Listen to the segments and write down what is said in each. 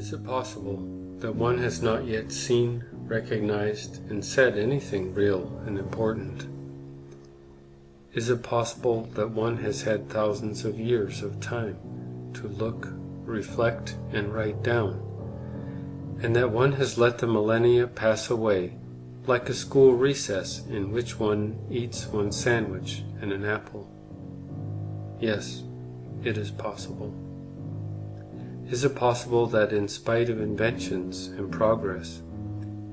Is it possible that one has not yet seen, recognized, and said anything real and important? Is it possible that one has had thousands of years of time to look, reflect, and write down, and that one has let the millennia pass away like a school recess in which one eats one sandwich and an apple? Yes, it is possible. Is it possible that in spite of inventions and progress,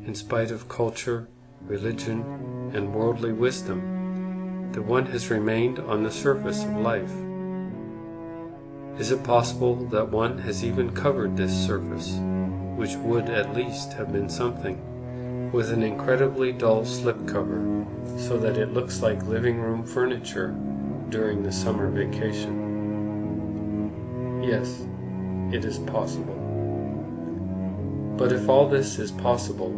in spite of culture, religion, and worldly wisdom, that one has remained on the surface of life? Is it possible that one has even covered this surface, which would at least have been something, with an incredibly dull slipcover, so that it looks like living room furniture during the summer vacation? Yes, it is possible. But if all this is possible,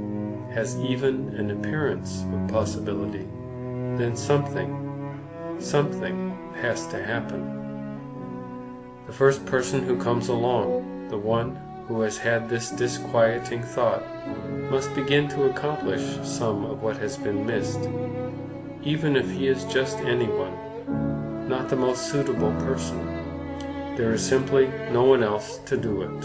has even an appearance of possibility, then something, something has to happen. The first person who comes along, the one who has had this disquieting thought, must begin to accomplish some of what has been missed, even if he is just anyone, not the most suitable person. There is simply no one else to do it.